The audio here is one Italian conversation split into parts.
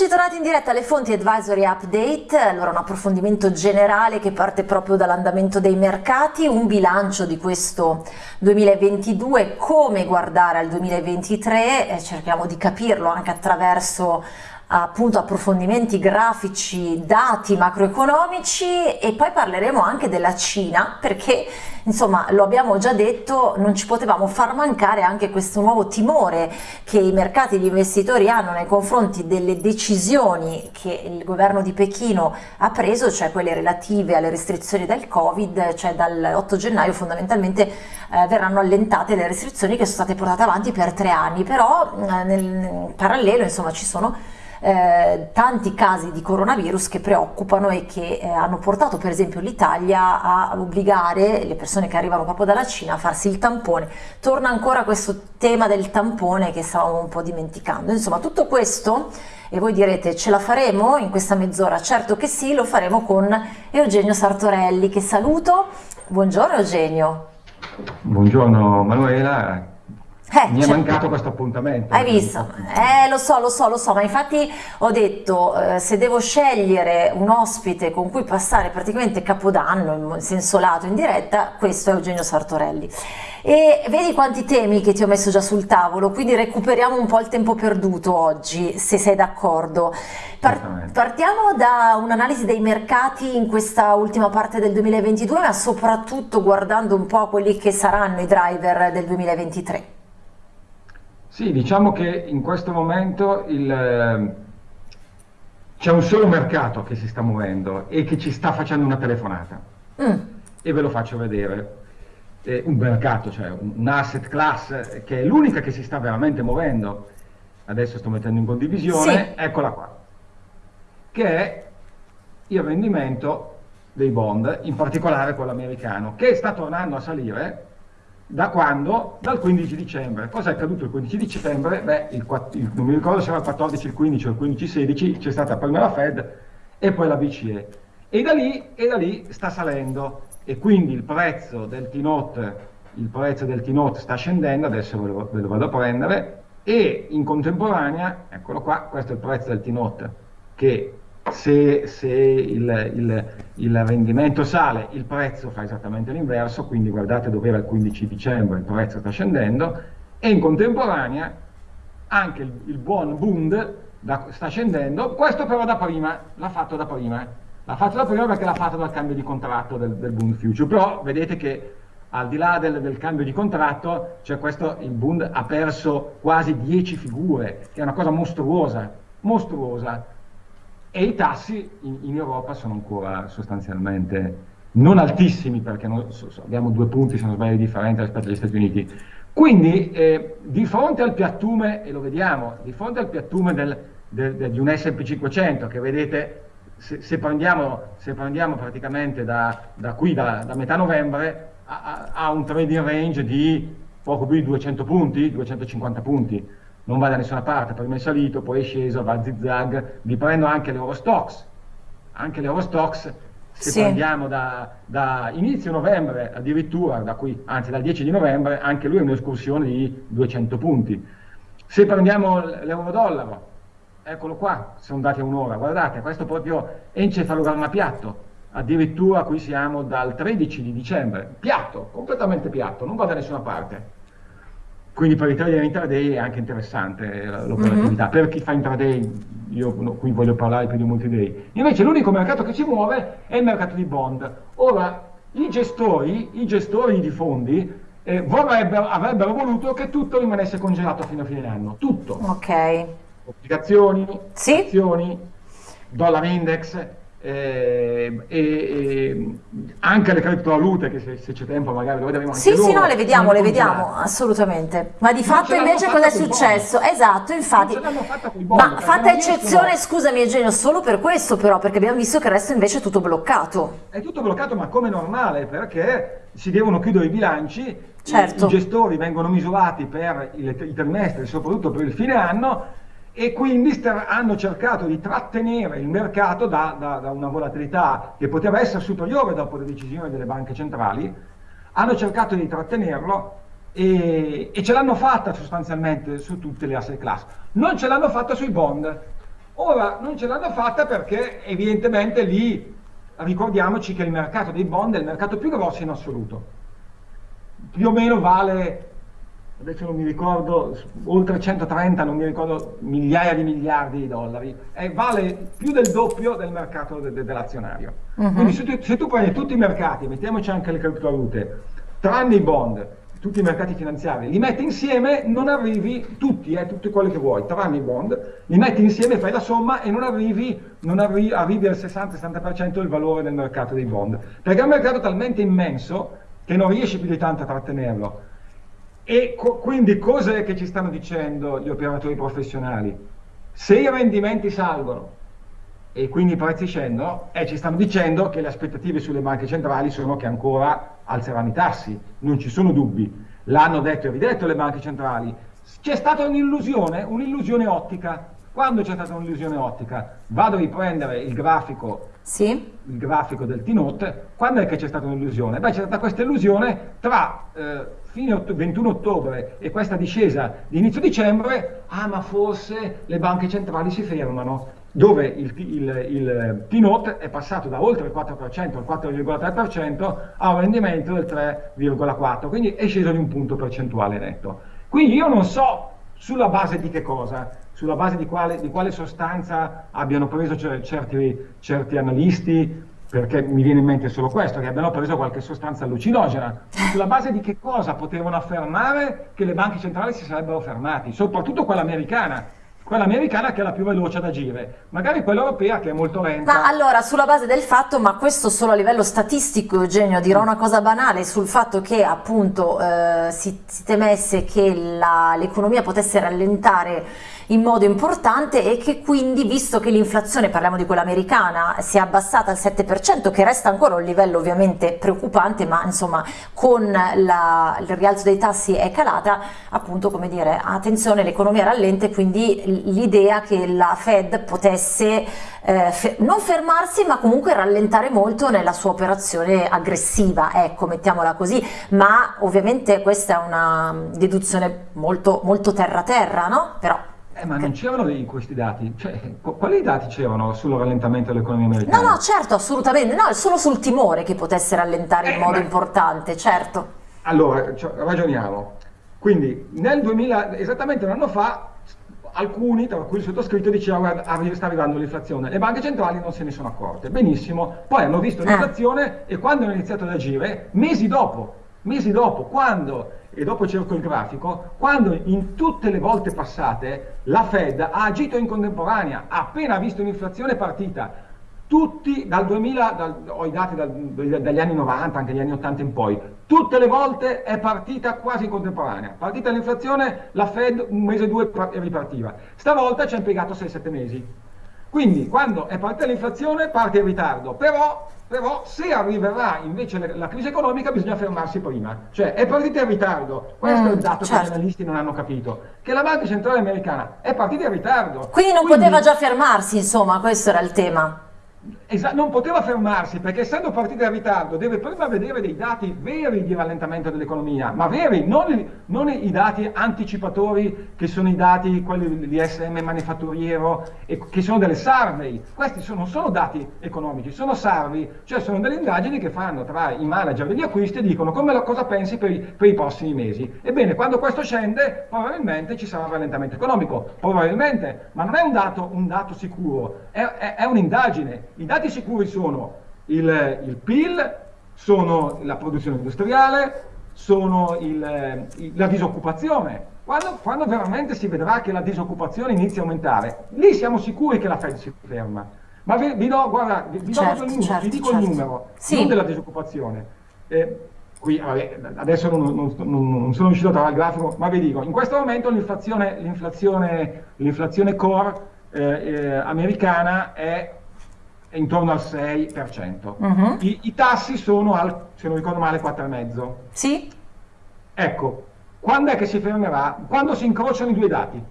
Eccoci tornati in diretta alle fonti Advisory Update, allora un approfondimento generale che parte proprio dall'andamento dei mercati, un bilancio di questo 2022, come guardare al 2023, eh, cerchiamo di capirlo anche attraverso appunto approfondimenti grafici, dati macroeconomici e poi parleremo anche della Cina perché insomma lo abbiamo già detto non ci potevamo far mancare anche questo nuovo timore che i mercati e gli investitori hanno nei confronti delle decisioni che il governo di Pechino ha preso, cioè quelle relative alle restrizioni del Covid, cioè dal 8 gennaio fondamentalmente eh, verranno allentate le restrizioni che sono state portate avanti per tre anni, però eh, nel parallelo insomma ci sono eh, tanti casi di coronavirus che preoccupano e che eh, hanno portato per esempio l'Italia a obbligare le persone che arrivano proprio dalla Cina a farsi il tampone. Torna ancora questo tema del tampone che stavamo un po' dimenticando. Insomma, tutto questo e voi direte ce la faremo in questa mezz'ora? Certo che sì, lo faremo con Eugenio Sartorelli che saluto. Buongiorno Eugenio. Buongiorno Manuela, eh, Mi è mancato questo appuntamento. Hai visto? Eh, lo so, lo so, lo so, ma infatti ho detto, eh, se devo scegliere un ospite con cui passare praticamente Capodanno in senso lato, in diretta, questo è Eugenio Sartorelli. E vedi quanti temi che ti ho messo già sul tavolo, quindi recuperiamo un po' il tempo perduto oggi, se sei d'accordo. Par partiamo da un'analisi dei mercati in questa ultima parte del 2022, ma soprattutto guardando un po' quelli che saranno i driver del 2023. Sì, diciamo che in questo momento ehm, c'è un solo mercato che si sta muovendo e che ci sta facendo una telefonata. Mm. E ve lo faccio vedere. Eh, un mercato, cioè un, un asset class che è l'unica che si sta veramente muovendo. Adesso sto mettendo in condivisione, sì. eccola qua. Che è il rendimento dei bond, in particolare quello americano, che sta tornando a salire da quando? Dal 15 dicembre. Cosa è accaduto il 15 dicembre? Beh, il, il, non mi ricordo se era il 14, il 15 o il 15, 16, c'è stata prima la Fed e poi la BCE. E da lì, e da lì sta salendo e quindi il prezzo del T-Note, il prezzo del T-Note sta scendendo, adesso ve lo, ve lo vado a prendere, e in contemporanea, eccolo qua, questo è il prezzo del T-Note, che se, se il, il, il, rendimento sale, il prezzo fa esattamente l'inverso, quindi guardate dove era il 15 dicembre, il prezzo sta scendendo, e in contemporanea anche il, il buon Bund da, sta scendendo, questo però da prima, l'ha fatto da prima, l'ha fatto da prima perché l'ha fatto dal cambio di contratto del, del Bund Future, però vedete che al di là del, del, cambio di contratto, cioè questo, il Bund ha perso quasi 10 figure, che è una cosa mostruosa, mostruosa e i tassi in, in, Europa sono ancora sostanzialmente non altissimi perché non, so, abbiamo due punti se non sbaglio differenti rispetto agli Stati Uniti. Quindi eh, di fronte al piattume, e lo vediamo, di fronte al piattume del, del, del, di un S&P 500 che vedete se, se, prendiamo, se prendiamo, praticamente da, da qui, da, da, metà novembre, ha, un trading range di poco più di 200 punti, 250 punti non va da nessuna parte, prima è salito, poi è sceso, va a zigzag, vi prendo anche l'Eurostox, anche l'Eurostox, se sì. prendiamo da, da, inizio novembre addirittura, da qui, anzi dal 10 di novembre, anche lui è un'escursione di 200 punti. Se prendiamo l'euro-dollaro, eccolo qua, sono dati a un'ora, guardate, questo proprio encefalogramma piatto, addirittura qui siamo dal 13 di dicembre, piatto, completamente piatto, non va da nessuna parte quindi per i trader intraday è anche interessante eh, l'operatività. Mm-hmm. Per chi fa intraday, io no, qui voglio parlare più di multi-day. Invece l'unico mercato che si muove è il mercato di bond. Ora, i gestori, i gestori di fondi eh, avrebbero voluto che tutto rimanesse congelato fino a fine anno. Tutto. Ok. Obbligazioni, sì. azioni, dollar index, e, e, anche le criptovalute che se, se c'è tempo magari lo vedremo anche sì loro, sì no le vediamo le vediamo assolutamente. Ma di fatto invece cosa è successo? Esatto infatti. ma fatta eccezione scusami Eugenio solo per questo però perché abbiamo visto che il resto invece è tutto bloccato. È tutto bloccato ma come normale perché si devono chiudere i bilanci certo. i, i gestori vengono misurati per i, i trimestri soprattutto per il fine anno e quindi hanno cercato di trattenere il mercato da, da, da, una volatilità che poteva essere superiore dopo le decisioni delle banche centrali, hanno cercato di trattenerlo e, e ce l'hanno fatta sostanzialmente su tutte le asset class. Non ce l'hanno fatta sui bond. Ora non ce l'hanno fatta perché evidentemente lì ricordiamoci che il mercato dei bond è il mercato più grosso in assoluto. Più o meno vale, adesso non mi ricordo, oltre 130, non mi ricordo, migliaia di miliardi di dollari, e vale più del doppio del mercato de de dell'azionario. Uh mhm. -huh. Quindi se tu, se tu prendi tutti i mercati, mettiamoci anche le criptovalute, tranne i bond, tutti i mercati finanziari, li metti insieme, non arrivi, tutti, eh, tutti quelli che vuoi, tranne i bond, li metti insieme, fai la somma e non arrivi, non arri arrivi al 60-70% del valore del mercato dei bond. Perché è un mercato talmente immenso che non riesci più di tanto a trattenerlo. E co quindi cos'è che ci stanno dicendo gli operatori professionali? Se i rendimenti salgono e quindi i prezzi scendono, e ci stanno dicendo che le aspettative sulle banche centrali sono che ancora alzeranno i tassi, non ci sono dubbi. L'hanno detto e ridetto le banche centrali. C'è stata un'illusione, un'illusione ottica. Quando c'è stata un'illusione ottica? Vado a riprendere il grafico, sì. il grafico del T-Note. Quando è che c'è stata un'illusione? Beh, c'è stata questa illusione tra eh, fine 21 ottobre e questa discesa di inizio dicembre. Ah, ma forse le banche centrali si fermano dove il, il, il T-Note è passato da oltre il 4% al 4,3% a un rendimento del 3,4%, quindi è sceso di un punto percentuale netto. Quindi io non so sulla base di che cosa, sulla base di quale, di quale sostanza abbiano preso certi, certi analisti, perché mi viene in mente solo questo, che abbiano preso qualche sostanza allucinogena, sulla base di che cosa potevano affermare che le banche centrali si sarebbero fermati, soprattutto quella americana, quella americana che è la più veloce ad agire, magari quella europea che è molto lenta. Ma allora, sulla base del fatto, ma questo solo a livello statistico, Eugenio, dirò una cosa banale sul fatto che appunto eh, si, si temesse che l'economia potesse rallentare in modo importante e che quindi, visto che l'inflazione, parliamo di quella americana, si è abbassata al 7%, che resta ancora un livello ovviamente preoccupante, ma insomma con la, il rialzo dei tassi è calata, appunto come dire, attenzione l'economia rallenta quindi l'idea che la Fed potesse eh, fe non fermarsi ma comunque rallentare molto nella sua operazione aggressiva, ecco mettiamola così, ma ovviamente questa è una deduzione molto, molto terra-terra, no? Però eh, ma non c'erano questi dati? Cioè, quali dati c'erano sul rallentamento dell'economia americana? No, no, certo, assolutamente, no, è solo sul timore che potesse rallentare eh, in modo ma... importante, certo. Allora, cioè, ragioniamo. Quindi, nel 2000, esattamente un anno fa, alcuni, tra cui il sottoscritto, diceva che sta arrivando l'inflazione. Le banche centrali non se ne sono accorte. Benissimo. Poi hanno visto eh. l'inflazione eh. e quando hanno iniziato ad agire, mesi dopo, mesi dopo, quando e dopo cerco il grafico, quando in tutte le volte passate la Fed ha agito in contemporanea, appena visto un'inflazione partita, tutti dal 2000, dal, ho i dati dal, dagli anni 90, anche gli anni 80 in poi, tutte le volte è partita quasi in contemporanea. Partita l'inflazione, la Fed un mese o due ripartiva. Stavolta ci ha impiegato 6-7 mesi. Quindi quando è partita l'inflazione parte in ritardo, però, però se arriverà invece la crisi economica bisogna fermarsi prima, cioè è partita in ritardo, questo mm, è il mm, dato certo. che gli analisti non hanno capito, che la Banca Centrale Americana è partita in ritardo. Quindi non Quindi, poteva già fermarsi, insomma, questo era il tema non poteva fermarsi perché essendo partita in ritardo deve prima vedere dei dati veri di rallentamento dell'economia, ma veri, non, non, i dati anticipatori che sono i dati, quelli di SM manifatturiero, e, che sono delle survey. Questi sono, non sono dati economici, sono survey, cioè sono delle indagini che fanno tra i manager degli acquisti e dicono come, cosa pensi per i, per i prossimi mesi. Ebbene, quando questo scende, probabilmente ci sarà un rallentamento economico, probabilmente, ma non è un dato, un dato sicuro, è, è, è un'indagine. I dati sicuri sono il, il PIL, sono la produzione industriale, sono il, il, la disoccupazione. Quando, quando, veramente si vedrà che la disoccupazione inizia a aumentare, lì siamo sicuri che la Fed si ferma. Ma vi, vi do, guarda, vi, vi, certo, do certo, vi dico certo. il numero, sì. non della disoccupazione. Eh, qui, vabbè, adesso non, non, non, non, sono riuscito a trovare il grafico, ma vi dico, in questo momento l'inflazione, core eh, eh, americana è intorno al 6%. Uh -huh. I, I, tassi sono al, se non ricordo male, 4,5%. Sì. Ecco, quando è che si fermerà? Quando si incrociano i due dati.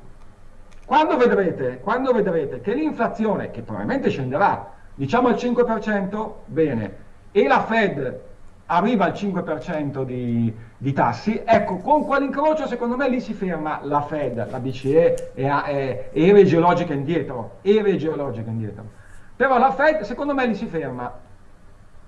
Quando vedrete, quando vedrete che l'inflazione, che probabilmente scenderà, diciamo al 5%, bene, e la Fed arriva al 5% di, di, tassi, ecco, con quell'incrocio secondo me lì si ferma la Fed, la BCE e, e, e geologica indietro, era geologica indietro. Però la Fed secondo me lì si ferma.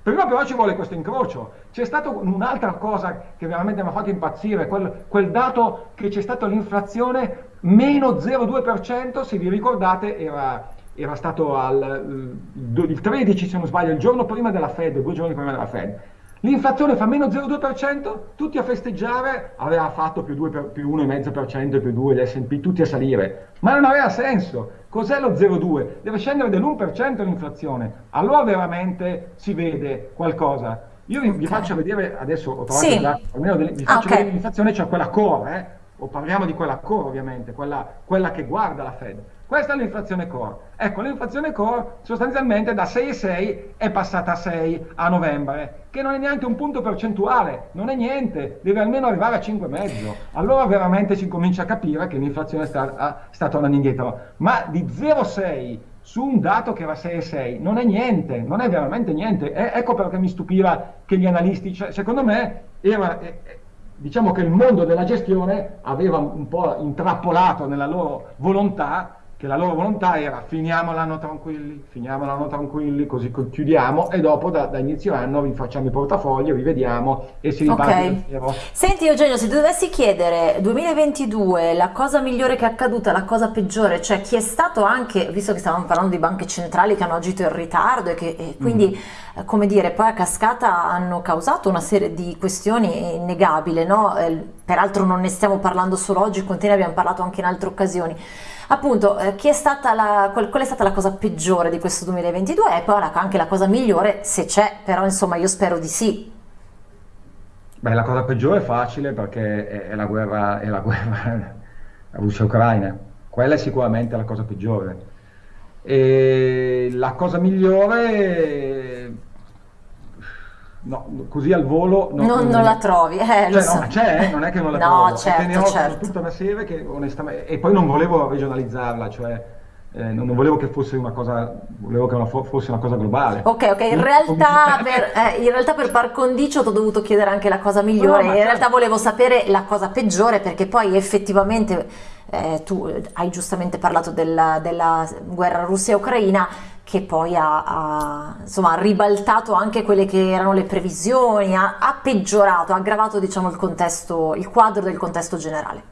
Prima però ci vuole questo incrocio. C'è stata un'altra cosa che veramente mi ha fatto impazzire, quel, quel dato che c'è stata l'inflazione meno 0,2%, se vi ricordate era, era stato al, il 13 se non sbaglio, il giorno prima della Fed, due giorni prima della Fed. L'inflazione fa meno 0,2%, tutti a festeggiare, aveva fatto più, 2 per, più 1,5%, più 2 l'S&P, tutti a salire. Ma non aveva senso. Cos'è lo 0,2? Deve scendere dell'1% l'inflazione. Allora veramente si vede qualcosa. Io vi, vi faccio vedere, adesso ho trovato sì. dato, almeno vi faccio okay. vedere l'inflazione, cioè quella core, eh? O parliamo di quella core ovviamente, quella, quella che guarda la Fed. Questa è l'inflazione core. Ecco, l'inflazione core sostanzialmente da 6,6 è passata a 6 a novembre, che non è neanche un punto percentuale, non è niente, deve almeno arrivare a 5,5. Allora veramente si comincia a capire che l'inflazione sta, sta tornando indietro. Ma di 0,6 su un dato che era 6,6 non è niente, non è veramente niente. E, ecco perché mi stupiva che gli analisti, cioè, secondo me, era, eh, diciamo che il mondo della gestione aveva un po' intrappolato nella loro volontà che la loro volontà era finiamo l'anno tranquilli, finiamo l'anno tranquilli, così chiudiamo e dopo da, da inizio anno vi facciamo i portafogli, rivediamo e si riparte okay. Senti Eugenio, se dovessi chiedere 2022 la cosa migliore che è accaduta, la cosa peggiore, cioè chi è stato anche, visto che stavamo parlando di banche centrali che hanno agito in ritardo e che e quindi mm. come dire poi a cascata hanno causato una serie di questioni innegabili, no? Eh, peraltro non ne stiamo parlando solo oggi, con te ne abbiamo parlato anche in altre occasioni appunto eh, è stata la, qual, qual, è stata la cosa peggiore di questo 2022 e poi anche la cosa migliore se c'è, però insomma io spero di sì. Beh, la cosa peggiore è facile perché è, è la guerra, è la guerra Russia-Ucraina, quella è sicuramente la cosa peggiore. E la cosa migliore No, così al volo non, non, non la trovi. Eh, cioè, so. no, c'è, eh, non è che non la no, trovo. Certo, ne ho certo. tutta una serie che onestamente... E poi non volevo regionalizzarla, cioè eh, non, non, volevo che fosse una cosa, volevo che una, fosse una cosa globale. Ok, ok, in realtà, per, eh, in realtà per par condicio ti ho dovuto chiedere anche la cosa migliore, no, in certo. realtà volevo sapere la cosa peggiore perché poi effettivamente eh, tu hai giustamente parlato della, della guerra russia-ucraina che poi ha, ha, insomma, ribaltato anche quelle che erano le previsioni, ha, ha peggiorato, ha aggravato diciamo, il, contesto, il quadro del contesto generale.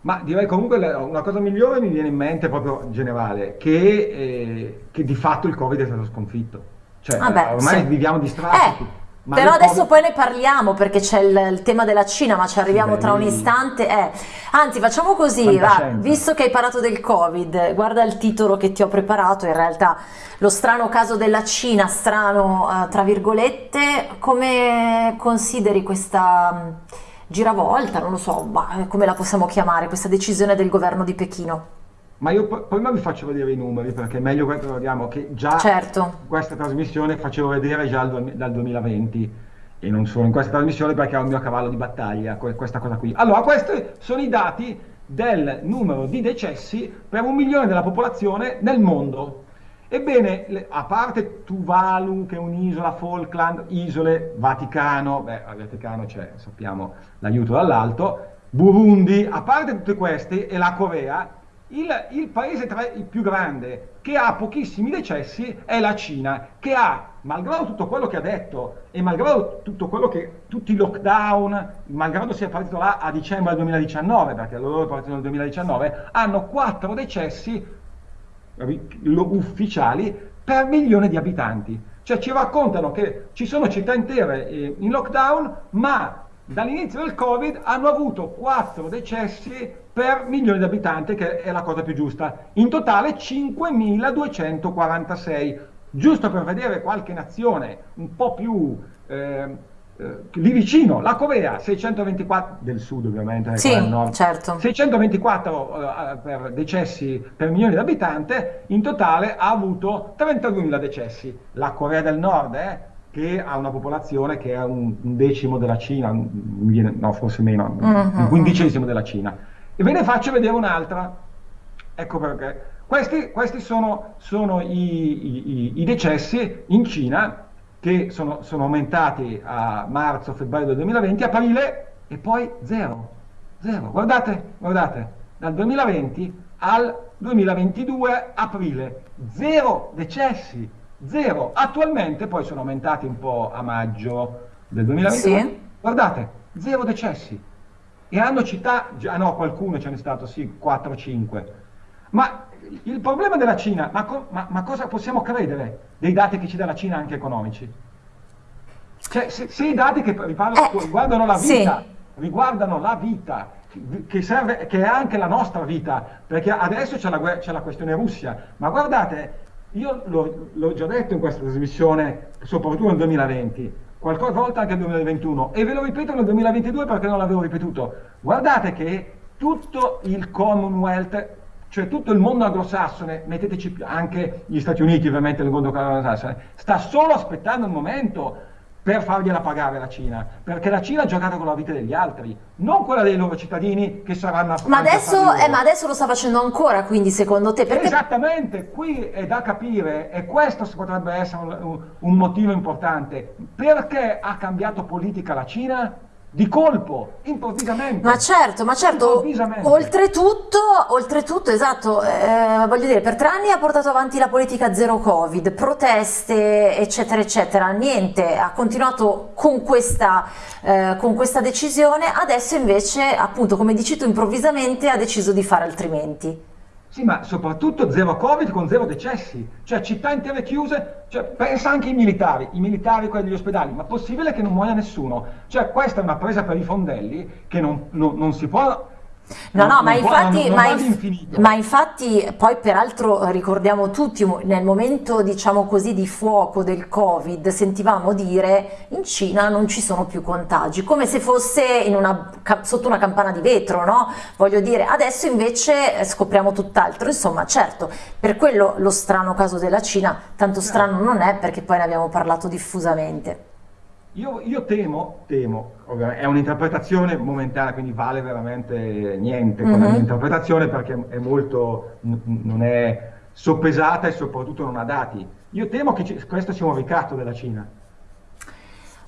Ma direi comunque una cosa migliore mi viene in mente proprio generale, che, eh, che di fatto il Covid è stato sconfitto. Cioè, ah beh, ormai sì. viviamo distratti. Eh. Ma Però adesso poi ne parliamo perché c'è il, il, tema della Cina, ma ci arriviamo tra un istante. Eh. Anzi, facciamo così, va, visto che hai parlato del Covid, guarda il titolo che ti ho preparato, in realtà lo strano caso della Cina, strano uh, tra virgolette, come consideri questa um, giravolta, non lo so, ma come la possiamo chiamare, questa decisione del governo di Pechino? Ma io prima vi faccio vedere i numeri perché è meglio che ricordiamo che già certo. questa trasmissione facevo vedere già dal 2020 e non solo in questa trasmissione perché è un mio cavallo di battaglia questa cosa qui. Allora, questi sono i dati del numero di decessi per un milione della popolazione nel mondo. Ebbene, a parte Tuvalu, che è un'isola, Falkland, isole, Vaticano, beh, al Vaticano c'è, sappiamo, l'aiuto dall'alto, Burundi, a parte tutte queste, e la Corea, il, il, paese tra, il più grande che ha pochissimi decessi è la Cina, che ha, malgrado tutto quello che ha detto e malgrado tutto quello che, tutti i lockdown, malgrado sia partito là a dicembre del 2019, perché loro è partito nel 2019, hanno 4 decessi ufficiali per milione di abitanti. Cioè ci raccontano che ci sono città intere eh, in lockdown, ma dall'inizio del Covid hanno avuto 4 decessi per milione di abitanti, che è la cosa più giusta. In totale 5.246, giusto per vedere qualche nazione un po' più eh, eh, lì vicino, la Corea 624 del sud ovviamente, sì, certo. 624 eh, per decessi per milione di abitanti, in totale ha avuto 32.000 decessi. La Corea del Nord, eh, che ha una popolazione che è un, decimo della Cina, no forse meno, mm-hmm. un quindicesimo della Cina e ve ne faccio vedere un'altra. Ecco perché. Questi, questi sono, sono i, i, i, decessi in Cina che sono, sono aumentati a marzo, febbraio del 2020, aprile e poi zero, zero. Guardate, guardate, dal 2020 al 2022 aprile, zero decessi, zero. Attualmente poi sono aumentati un po' a maggio del 2022. Sì. Guardate, zero decessi. E hanno città, ah no, qualcuno ce n'è stato, sì, 4-5. Ma il problema della Cina, ma, co ma, ma, cosa possiamo credere dei dati che ci dà la Cina anche economici? Cioè, se, se i dati che eh, riguardano la vita, sì. riguardano la vita, che, serve, che è anche la nostra vita, perché adesso c'è la, la, questione Russia, ma guardate, io l'ho già detto in questa trasmissione, soprattutto nel 2020, qualche volta anche nel 2021, e ve lo ripeto nel 2022 perché non l'avevo ripetuto, guardate che tutto il Commonwealth cioè tutto il mondo anglosassone, metteteci anche gli Stati Uniti ovviamente nel mondo anglosassone, sta solo aspettando il momento per fargliela pagare la Cina, perché la Cina ha giocato con la vita degli altri, non quella dei loro cittadini che saranno... Ma adesso, eh, ma adesso lo sta facendo ancora, quindi secondo te? Perché... Esattamente, qui è da capire, e questo potrebbe essere un, un motivo importante, perché ha cambiato politica la Cina? Di colpo, improvvisamente. Ma certo, ma certo, oltretutto, oltretutto, esatto, eh, voglio dire, per tre anni ha portato avanti la politica zero covid, proteste, eccetera, eccetera, niente, ha continuato con questa, eh, con questa decisione, adesso invece, appunto, come dici tu, improvvisamente ha deciso di fare altrimenti. Sì, ma soprattutto zero Covid con zero decessi, cioè città intere chiuse, cioè, pensa anche ai militari, i militari quelli degli ospedali, ma possibile che non muoia nessuno? Cioè questa è una presa per i fondelli che non, non, non si può No, no, ma infatti, ma, inf ma infatti, poi peraltro ricordiamo tutti, nel momento diciamo così di fuoco del Covid, sentivamo dire in Cina non ci sono più contagi, come se fosse una, sotto una campana di vetro, no? Voglio dire, adesso invece eh, scopriamo tutt'altro, insomma, certo, per quello lo strano caso della Cina, tanto strano non è perché poi ne abbiamo parlato diffusamente. Io, io, temo, temo, è un'interpretazione momentanea, quindi vale veramente niente con mm -hmm. la mia interpretazione perché è molto, non è soppesata e soprattutto non ha dati. Io temo che questo sia un ricatto della Cina.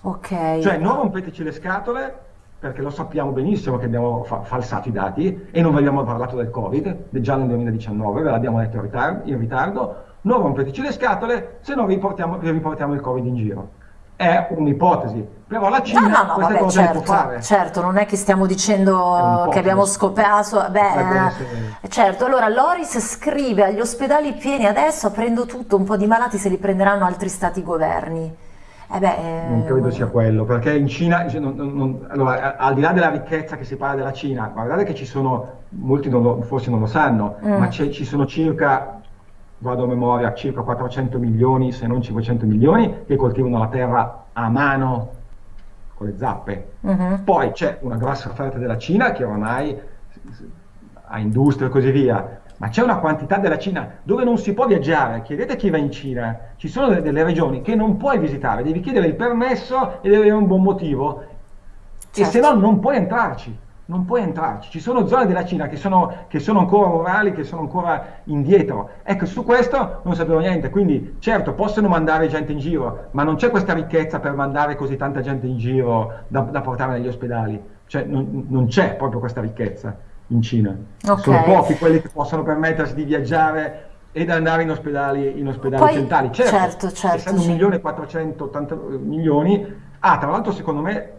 Ok. Cioè non rompeteci le scatole perché lo sappiamo benissimo che abbiamo fa falsato i dati e non abbiamo parlato del Covid, già nel 2019, ve l'abbiamo detto in ritardo, in ritardo, non rompeteci le scatole se no vi riportiamo il Covid in giro è un'ipotesi, però la Cina no, no, no, queste vabbè, cose certo, fare. Certo, non è che stiamo dicendo che abbiamo scoperto, beh, eh, certo, allora Loris scrive agli ospedali pieni adesso, aprendo tutto, un po' di malati se li prenderanno altri stati governi. Eh beh, eh... Non credo sia quello, perché in Cina, cioè, non, non, allora, al di là della ricchezza che si parla della Cina, guardate che ci sono, molti non lo, forse non lo sanno, mm. ma ci sono circa vado a memoria, circa 400 milioni, se non 500 milioni, che coltivano la terra a mano con le zappe. Uh-huh. Poi c'è una grossa offerta della Cina che ormai ha industria e così via, ma c'è una quantità della Cina dove non si può viaggiare. Chiedete chi va in Cina, ci sono delle, delle regioni che non puoi visitare, devi chiedere il permesso e devi avere un buon motivo, certo. e se no non puoi entrarci non puoi entrarci. Ci sono zone della Cina che sono, che sono, ancora rurali, che sono ancora indietro. Ecco, su questo non sapevo niente. Quindi, certo, possono mandare gente in giro, ma non c'è questa ricchezza per mandare così tanta gente in giro da, da portare negli ospedali. Cioè, non, non c'è proprio questa ricchezza in Cina. Okay. Sono pochi quelli che possono permettersi di viaggiare ed andare in ospedali, in ospedali Poi, centrali. Certo, certo, certo essendo sì. 1.480 milioni, Ah, tra l'altro secondo me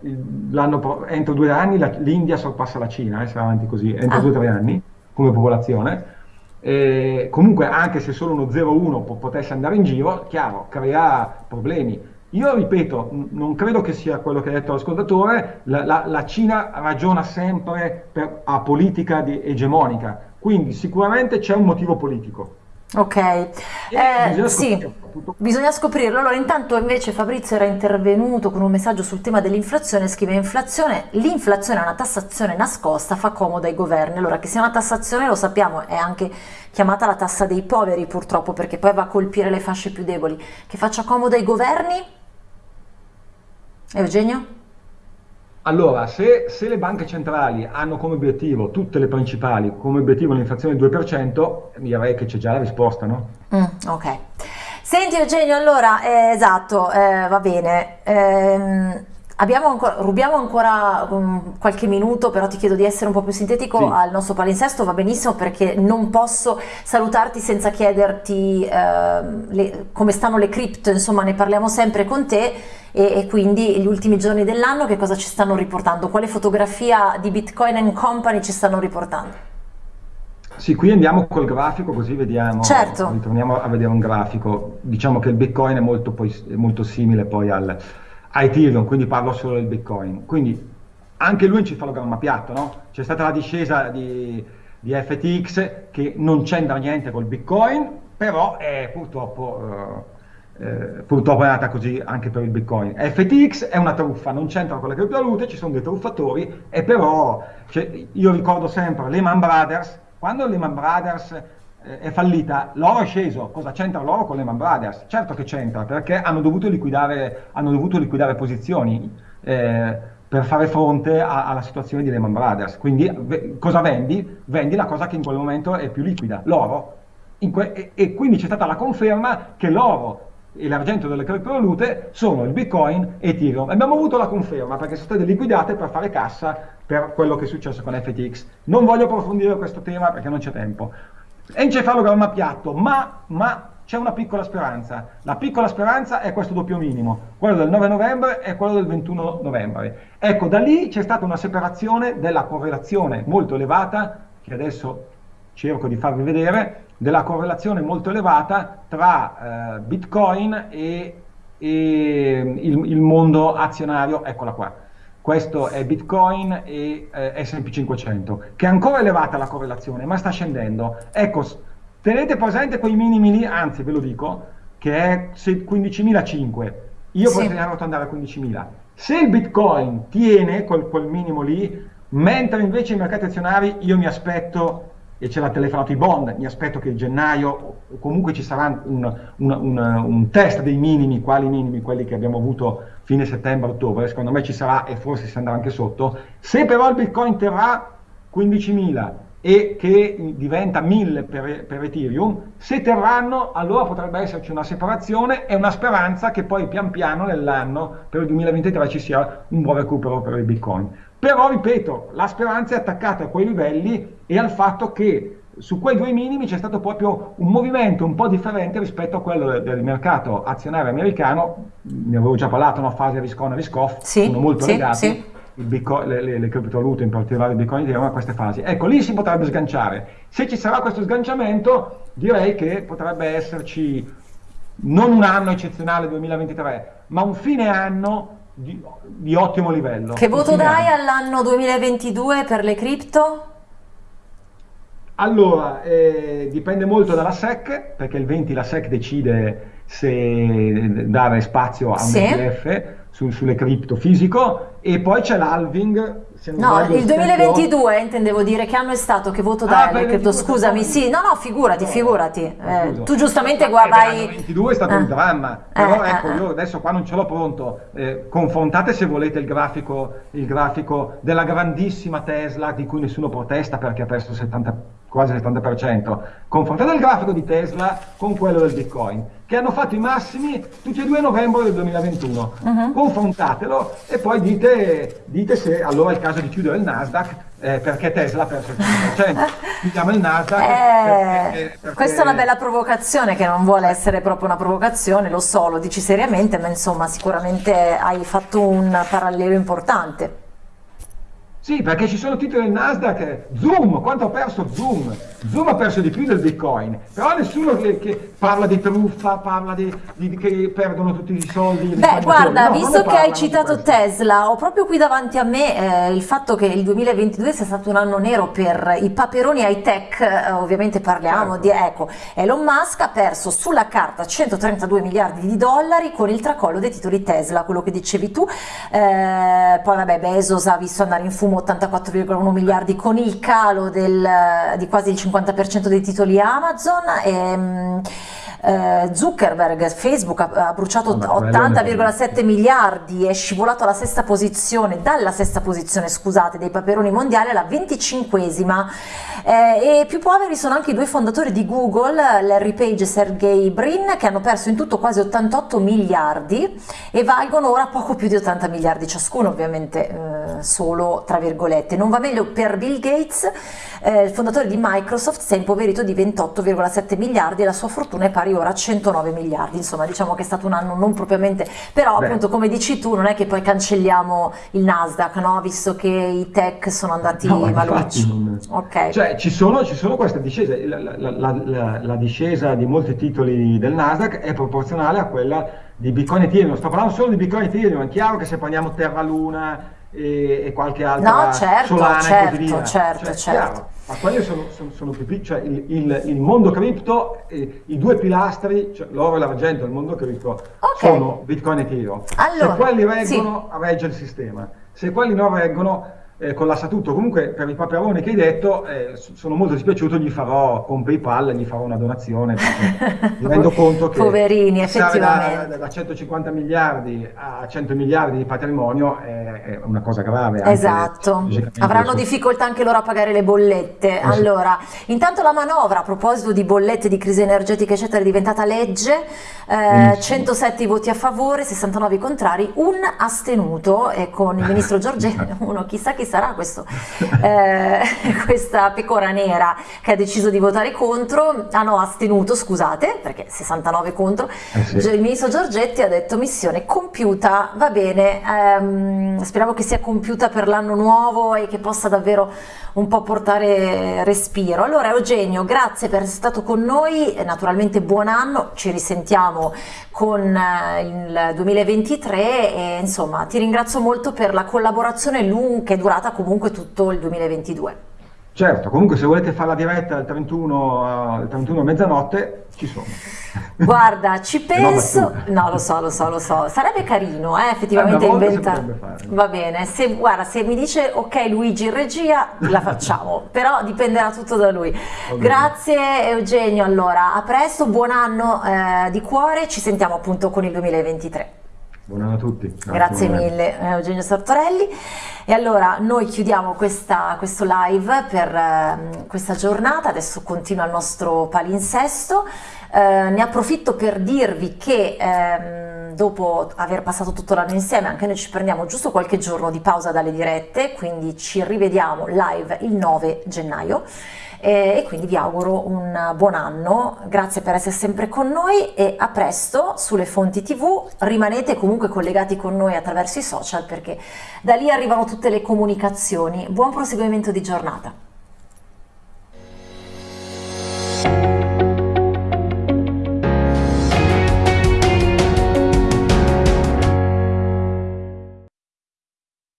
entro due anni l'India sorpassa la Cina, eh, se va avanti così, entro ah. due o tre anni come popolazione. E comunque anche se solo uno 0,1 potesse andare in giro, chiaro, crea problemi. Io ripeto, non credo che sia quello che ha detto l'ascoltatore, la, la, la, Cina ragiona sempre per, a politica di, egemonica, quindi sicuramente c'è un motivo politico. Ok, eh, bisogna sì, bisogna scoprirlo. Allora, intanto invece Fabrizio era intervenuto con un messaggio sul tema dell'inflazione, scrive inflazione, l'inflazione è una tassazione nascosta, fa comodo ai governi. Allora, che sia una tassazione lo sappiamo, è anche chiamata la tassa dei poveri purtroppo, perché poi va a colpire le fasce più deboli. Che faccia comodo ai governi? Eugenio? Allora, se, se, le banche centrali hanno come obiettivo, tutte le principali, come obiettivo l'inflazione del 2%, direi che c'è già la risposta, no? Mm, ok. Senti Eugenio, allora, eh, esatto, eh, va bene. Eh, Ancora, rubiamo ancora um, qualche minuto, però ti chiedo di essere un po' più sintetico sì. al nostro palinsesto, va benissimo perché non posso salutarti senza chiederti eh, le, come stanno le cripto, insomma ne parliamo sempre con te e, e, quindi gli ultimi giorni dell'anno che cosa ci stanno riportando, quale fotografia di Bitcoin and Company ci stanno riportando? Sì, qui andiamo col grafico così vediamo, certo. ritorniamo a vedere un grafico, diciamo che il Bitcoin è molto, poi, molto simile poi al a Ethereum, quindi parlo solo del Bitcoin. Quindi anche lui è un cefalogramma piatto, no? C'è stata la discesa di, di, FTX che non c'entra niente col Bitcoin, però è purtroppo, eh, eh, purtroppo è andata così anche per il Bitcoin. FTX è una truffa, non c'entra con le criptovalute, ci sono dei truffatori, e però cioè, io ricordo sempre Lehman Brothers, quando Lehman Brothers è fallita, l'oro è sceso, cosa c'entra l'oro con Lehman Brothers? Certo che c'entra, perché hanno dovuto liquidare, hanno dovuto liquidare posizioni eh, per fare fronte a, alla situazione di Lehman Brothers. Quindi cosa vendi? Vendi la cosa che in quel momento è più liquida, l'oro. E, e, quindi c'è stata la conferma che l'oro e l'argento delle criptovalute sono il Bitcoin e Ethereum. Abbiamo avuto la conferma perché sono state liquidate per fare cassa per quello che è successo con FTX. Non voglio approfondire questo tema perché non c'è tempo. Encefalogramma piatto, ma, ma c'è una piccola speranza. La piccola speranza è questo doppio minimo, quello del 9 novembre e quello del 21 novembre. Ecco, da lì c'è stata una separazione della correlazione molto elevata, che adesso cerco di farvi vedere, della correlazione molto elevata tra eh, Bitcoin e, e il, il mondo azionario, eccola qua questo è Bitcoin e eh, S&P 500, che è ancora elevata la correlazione, ma sta scendendo. Ecco, tenete presente quei minimi lì, anzi ve lo dico, che è 15.005. Io sì. potrei arrotondare a 15.000. Se il Bitcoin tiene quel, quel minimo lì, mentre invece i mercati azionari io mi aspetto e ce l'ha telefonato i bond, mi aspetto che gennaio comunque ci sarà un, un, un, un, test dei minimi, quali minimi, quelli che abbiamo avuto fine settembre-ottobre, secondo me ci sarà e forse si andrà anche sotto, se però il bitcoin terrà 15.000 e che diventa 1000 per, per Ethereum, se terranno allora potrebbe esserci una separazione e una speranza che poi pian piano nell'anno per il 2023 ci sia un buon recupero per il bitcoin. Però, ripeto, la speranza è attaccata a quei livelli e al fatto che su quei due minimi c'è stato proprio un movimento un po' differente rispetto a quello del, del mercato azionario americano, ne avevo già parlato, una fase Riscon e Riscoff, sì, sono molto sì, legati, sì. Bitcoin, le, le, le criptovalute, in particolare il Bitcoin, a queste fasi. Ecco, lì si potrebbe sganciare. Se ci sarà questo sganciamento, direi che potrebbe esserci non un anno eccezionale 2023, ma un fine anno di, di ottimo livello. Che voto dai all'anno 2022 per le cripto? Allora, eh, dipende molto dalla SEC, perché il 20 la SEC decide se dare spazio a un sì. ETF su, sulle cripto fisico e poi c'è l'halving no il 2022 intendevo dire che anno è stato che voto dai ah, cripto scusami sì no no figurati figurati. eh, tu giustamente qua vai il 2022 è stato eh. un dramma però eh, ecco eh, io adesso qua non ce l'ho pronto. Eh, confrontate se volete il grafico, il grafico della grandissima Tesla di cui nessuno protesta perché ha perso 70 quasi il 70%, confrontate il grafico di Tesla con quello del Bitcoin, che hanno fatto i massimi tutti e due a novembre del 2021. Uh -huh. Confrontatelo e poi dite, dite, se allora è il caso di chiudere il Nasdaq eh, perché Tesla ha perso il 5%. Chiudiamo il Nasdaq. Eh, perché, perché... Questa è una bella provocazione che non vuole essere proprio una provocazione, lo so, lo dici seriamente, ma insomma sicuramente hai fatto un parallelo importante. Sì, perché ci sono titoli del Nasdaq, Zoom, quanto ha perso Zoom? Zoom ha perso di più del Bitcoin, però nessuno che, che parla di truffa, parla di, di, che perdono tutti i soldi. Beh, guarda, no, visto che hai citato Tesla, ho proprio qui davanti a me eh, il fatto che il 2022 sia stato un anno nero per i paperoni high tech, eh, ovviamente parliamo certo. di, ecco, Elon Musk ha perso sulla carta 132 miliardi di dollari con il tracollo dei titoli Tesla, quello che dicevi tu, eh, poi vabbè Bezos ha visto andare in fumo 84,1 miliardi con il calo del, di quasi il 50% dei titoli Amazon. E, ehm, eh, Zuckerberg, Facebook ha, ha bruciato oh, 80,7 miliardi, è scivolato alla sesta posizione, dalla sesta posizione scusate, dei paperoni mondiali alla 25esima eh, e più poveri sono anche i due fondatori di Google, Larry Page e Sergey Brin, che hanno perso in tutto quasi 88 miliardi e valgono ora poco più di 80 miliardi ciascuno, ovviamente eh, solo tra virgolette. Non va meglio per Bill Gates, eh, il fondatore di Microsoft si è impoverito di 28,7 miliardi e la sua fortuna è pari ora a 109 miliardi, insomma diciamo che è stato un anno non propriamente, però Beh. appunto come dici tu non è che poi cancelliamo il Nasdaq, no? visto che i tech sono andati no, malucci. Non... Okay. Cioè ci sono, ci sono queste discese, la, la, la, la, discesa di molti titoli del Nasdaq è proporzionale a quella di Bitcoin e Ethereum, sto parlando solo di Bitcoin e Ethereum, è chiaro che se prendiamo Terra Luna e, e qualche altra no, certo, Solana certo, e così via, certo, cioè, certo. ma quelli sono, sono, sono, più piccoli, cioè il, il, il, mondo cripto, eh, i due pilastri, cioè l'oro e l'argento del mondo cripto, okay. sono Bitcoin e Ethereum. Allora, se quelli reggono, sì. regge il sistema. Se quelli non reggono, eh, collassa tutto. Comunque per il paperone che hai detto eh, sono molto dispiaciuto, gli farò con PayPal, gli farò una donazione, mi rendo conto che Poverini, effettivamente. Da, da, 150 miliardi a 100 miliardi di patrimonio è, è una cosa grave. Esatto, avranno su... difficoltà anche loro a pagare le bollette. Eh, allora, intanto la manovra a proposito di bollette, di crisi energetica eccetera è diventata legge, eh, 107 voti a favore, 69 contrari, un astenuto e con il ministro Giorgetti, uno chissà che sarà questo, eh, questa pecora nera che ha deciso di votare contro, ah no, astenuto, scusate, perché 69 contro, eh sì. il ministro Giorgetti ha detto missione compiuta, va bene, ehm, speriamo che sia compiuta per l'anno nuovo e che possa davvero un po' portare respiro. Allora Eugenio, grazie per essere stato con noi, naturalmente buon anno, ci risentiamo con eh, il 2023 e insomma ti ringrazio molto per la collaborazione lunga che è durata comunque tutto il 2022. Certo, comunque se volete fare la diretta al 31, al 31 a mezzanotte, ci sono. Guarda, ci penso, no lo so, lo so, lo so, sarebbe carino eh, effettivamente eh, inventare. Va bene, se, guarda, se mi dice ok Luigi in regia, la facciamo, però dipenderà tutto da lui. Grazie Eugenio, allora, a presto, buon anno eh, di cuore, ci sentiamo appunto con il 2023. Buon anno a tutti. Grazie, Grazie mille eh, Eugenio Sartorelli. E allora noi chiudiamo questa, questo live per eh, questa giornata, adesso continua il nostro palinsesto. Eh, ne approfitto per dirvi che ehm, dopo aver passato tutto l'anno insieme anche noi ci prendiamo giusto qualche giorno di pausa dalle dirette, quindi ci rivediamo live il 9 gennaio. E quindi vi auguro un buon anno, grazie per essere sempre con noi e a presto sulle fonti tv, rimanete comunque collegati con noi attraverso i social perché da lì arrivano tutte le comunicazioni, buon proseguimento di giornata.